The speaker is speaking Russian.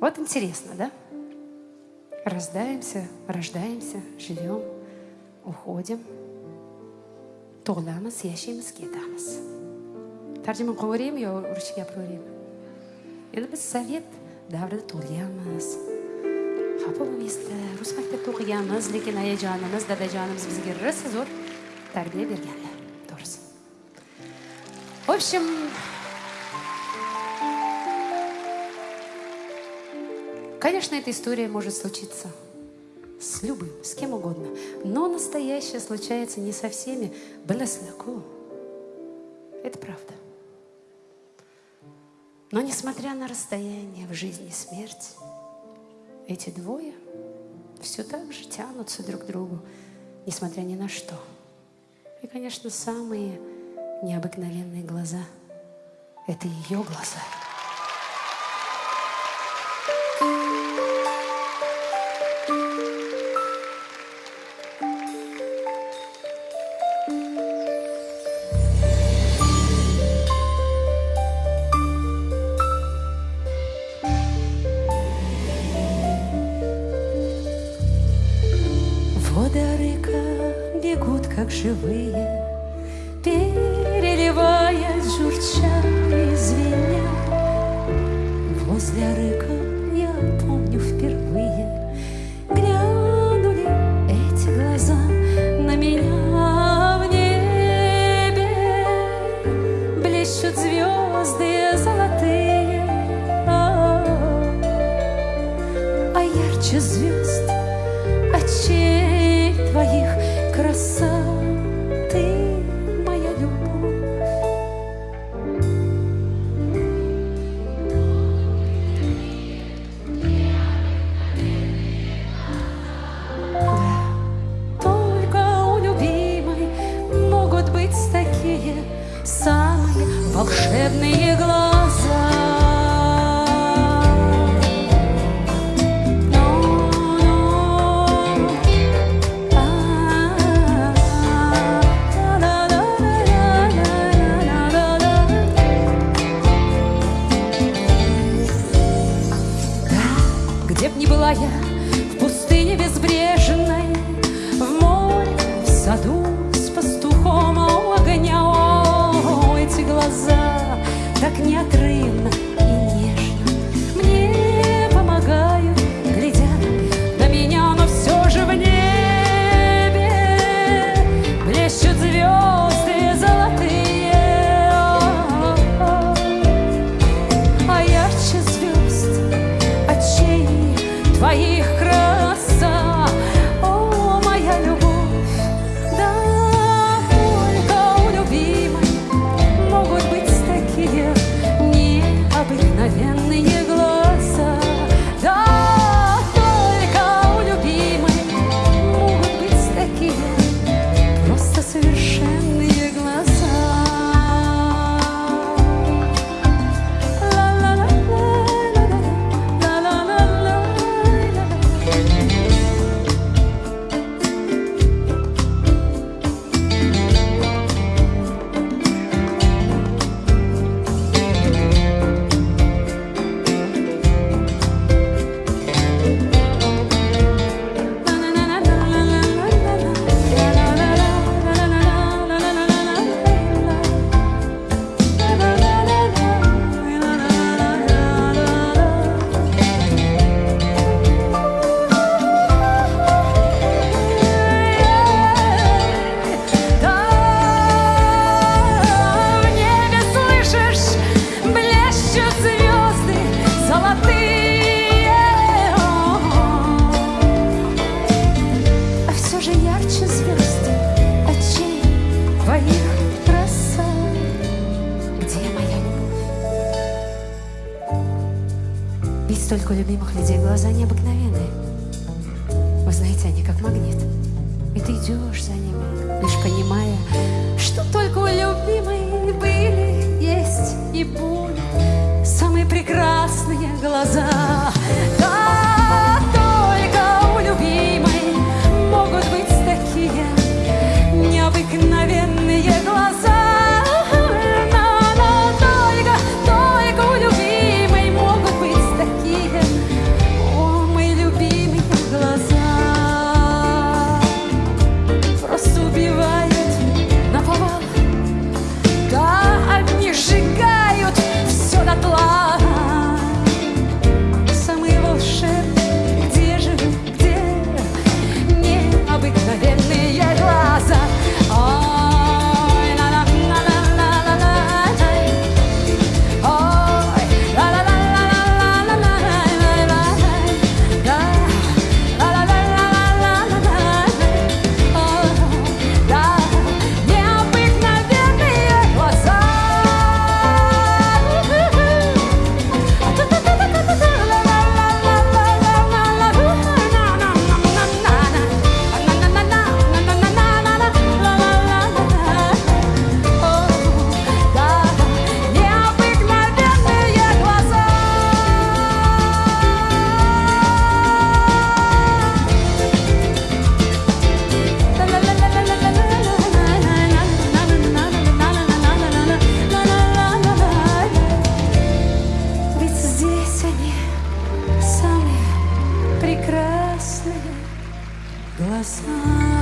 Вот интересно, да? Рождаемся, рождаемся, живем, уходим. Tug'ilamiz, yashaymiz, ketamiz. Tarjima qilaveraymi yo ruscha gapiraveraymi? Endi biz sovet davrida tug'ilganmiz. Xafa bo'lmaysizlar, rus maktabda o'qiganmiz, lekin ayajonimiz, dadajonimiz bizga rosa zo'r tarbiya berganlar. To'g'risi. В общем, Конечно, эта история может случиться с любым, с кем угодно. Но настоящее случается не со всеми. Белесляку. Это правда. Но несмотря на расстояние в жизни и смерть, эти двое все так же тянутся друг к другу, несмотря ни на что. И, конечно, самые необыкновенные глаза — это ее глаза — как живые, Переливаясь, журча и звеня. Возле рыка я помню впервые Глянули эти глаза на меня в небе Блещут звезды золотые, а, -а, ярче звезд очей твоих краса. Твоих крыльях. Твоих столько любимых людей, глаза необыкновенные. Вы знаете, они как магнит. И ты идешь за ними, лишь понимая, что только у любимой были, есть и будут самые прекрасные глаза. Прекрасные глаза.